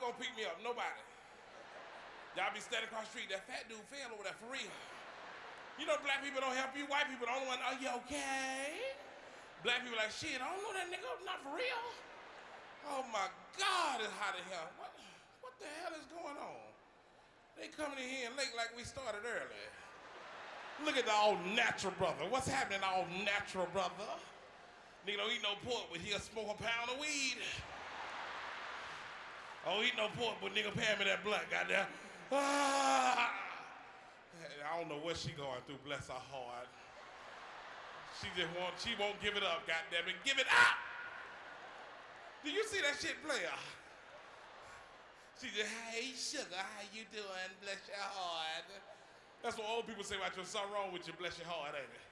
gonna pick me up? Nobody. Y'all be standing across the street. That fat dude fell over there for real. You know black people don't help you. White people the only one, Are you okay? Black people like shit. I don't know that nigga. Not for real. Oh my God, it's hot in here. What? What the hell is going on? They coming in here late like we started early. Look at the all natural brother. What's happening, all natural brother? Nigga don't eat no pork, but he'll smoke a pound of weed. Oh, eat no pork, but nigga pay me that blunt, goddamn. Ah! I don't know what she going through, bless her heart. She just won't, she won't give it up, goddamn it. Give it up! Do you see that shit player? She just, hey sugar, how you doing? Bless your heart. That's what old people say about you. Something wrong with you, bless your heart, ain't it?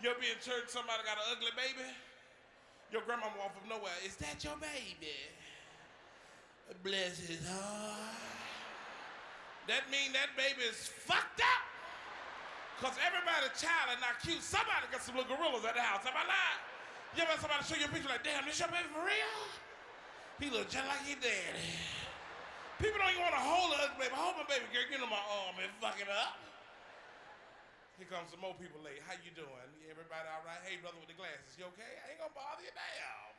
You'll be in church, somebody got an ugly baby? Your grandma walk from nowhere. Is that your baby? Bless his heart. That mean that baby is fucked up. Cause everybody child is not cute. Somebody got some little gorillas at the house. Am I lying? You ever somebody show you a picture like, damn, this your baby for real? He look just like his daddy. People don't even want to hold ugly baby. Hold my baby girl, get on my arm and fuck it up. Here comes some more people late. How you doing? Everybody all right? Hey, brother with the glasses, you okay? I ain't gonna bother you, damn.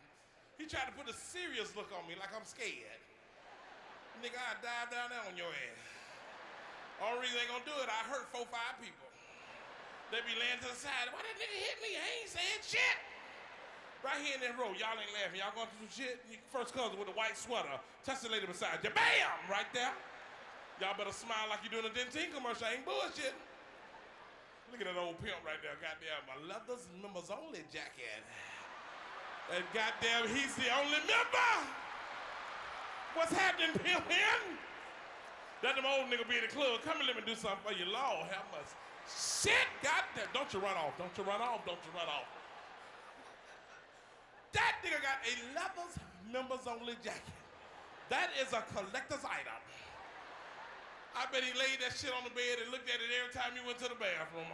He tried to put a serious look on me like I'm scared. Nigga, I dive down there on your ass. Only reason they gonna do it, I hurt four, five people. They be laying to the side. Why that nigga hit me? I ain't saying shit. Right here in that row, y'all ain't laughing. Y'all going through some shit? First cousin with a white sweater. Touch the lady beside you. Bam! Right there. Y'all better smile like you're doing a Dentyne commercial. I ain't bullshit. Look at that old pimp right there. Goddamn, my leathers members only jacket. And goddamn, he's the only member. What's happening, pimp here? Let them old nigga be in the club. Come and let me do something for you. Lord, have mercy. Shit, goddamn. Don't you run off. Don't you run off. Don't you run off. That nigga got a leathers members only jacket. That is a collector's item. I bet he laid that shit on the bed and looked at it every time he went to the bathroom.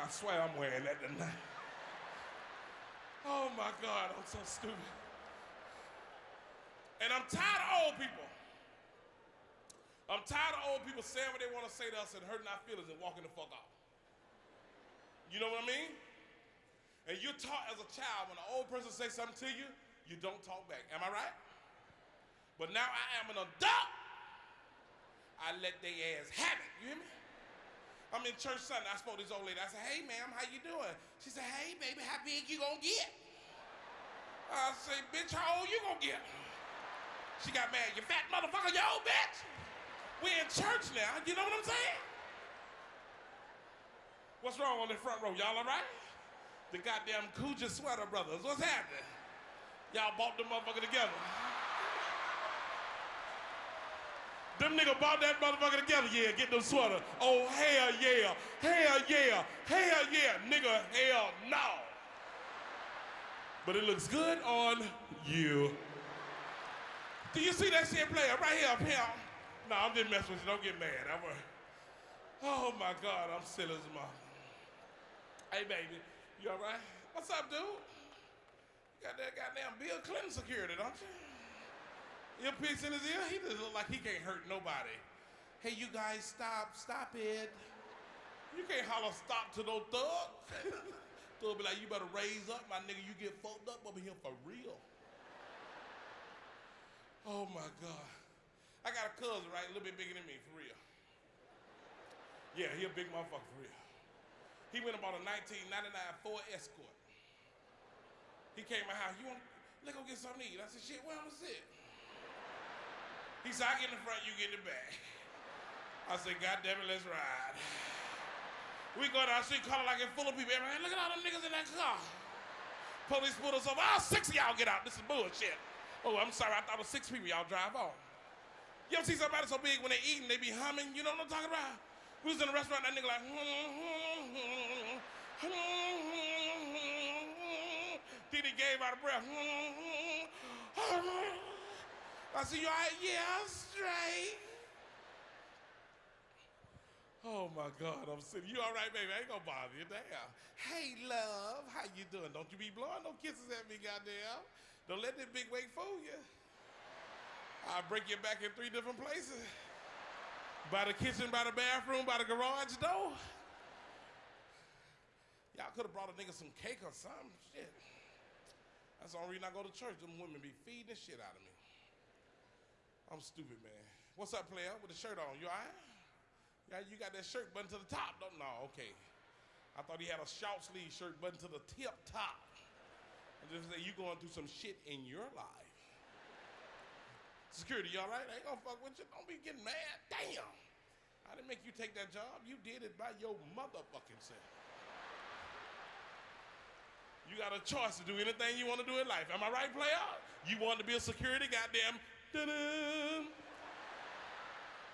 I swear I'm wearing that tonight. Oh my God, I'm so stupid. And I'm tired of old people. I'm tired of old people saying what they want to say to us and hurting our feelings and walking the fuck off. You know what I mean? And you're taught as a child when an old person says something to you, you don't talk back. Am I right? But now I am an adult. I let they ass have it. You hear me? I'm in church Sunday. I spoke to this old lady. I said, hey, ma'am, how you doing? She said, hey, baby, how big you gonna get? I said, bitch, how old you gonna get? She got mad. You fat motherfucker, you old bitch. We in church now. You know what I'm saying? What's wrong on the front row? Y'all all right? The goddamn Coogi Sweater Brothers. What's happening? Y'all bought the motherfucker together. Them nigga bought that motherfucker together. Yeah, get them sweater. Oh, hell yeah. Hell yeah. Hell yeah. Nigga, hell no. But it looks good on you. Do you see that shit player right here up here? No, I'm just messing with you. Don't get mad. I'm a, oh my God, I'm silly as a mother. Hey, baby, you all right? What's up, dude? You got that goddamn Bill Clinton security, don't you? Earpiece in his ear? He just look like he can't hurt nobody. Hey, you guys, stop, stop it. You can't holler stop to no thug. Thug be like, you better raise up, my nigga. You get fucked up over here for real. Oh my God. I got a cousin, right? A little bit bigger than me, for real. Yeah, he a big motherfucker, for real. He went about a 1999 Ford Escort. He came to my house, you want, let's go get something to eat. I said, shit, where I'm gonna sit? He said, I get in the front, you get in the back. I said, God damn it, let's ride. We go down the street, calling like it's full of people. Everybody, look at all them niggas in that car. Police pulled us over. All six of y'all get out. This is bullshit. Oh, I'm sorry. I thought it was six people. Y'all drive on. You ever see somebody so big when they eating, they be humming? You know what I'm talking about? We was in a restaurant, that nigga like, then he gave out a breath. I said, you all right? Yeah, I'm straight. Oh my God, I'm sitting. You all right, baby? I ain't gonna bother you. Damn. Hey, love, how you doing? Don't you be blowing no kisses at me, goddamn. Don't let that big weight fool you. I'll break your back in three different places. By the kitchen, by the bathroom, by the garage door. Y'all could have brought a nigga some cake or something. Shit. That's the only reason I go to church. Them women be feeding the shit out of me. I'm stupid, man. What's up, player? With the shirt on, you all right? Yeah, you got that shirt button to the top, don't no, okay. I thought he had a short sleeve shirt button to the tip top. I just say you going through some shit in your life. Security, you all right? I ain't gonna fuck with you. Don't be getting mad. Damn. I didn't make you take that job. You did it by your motherfucking self. You got a choice to do anything you want to do in life. Am I right, player? You want to be a security, goddamn. Dun-dun.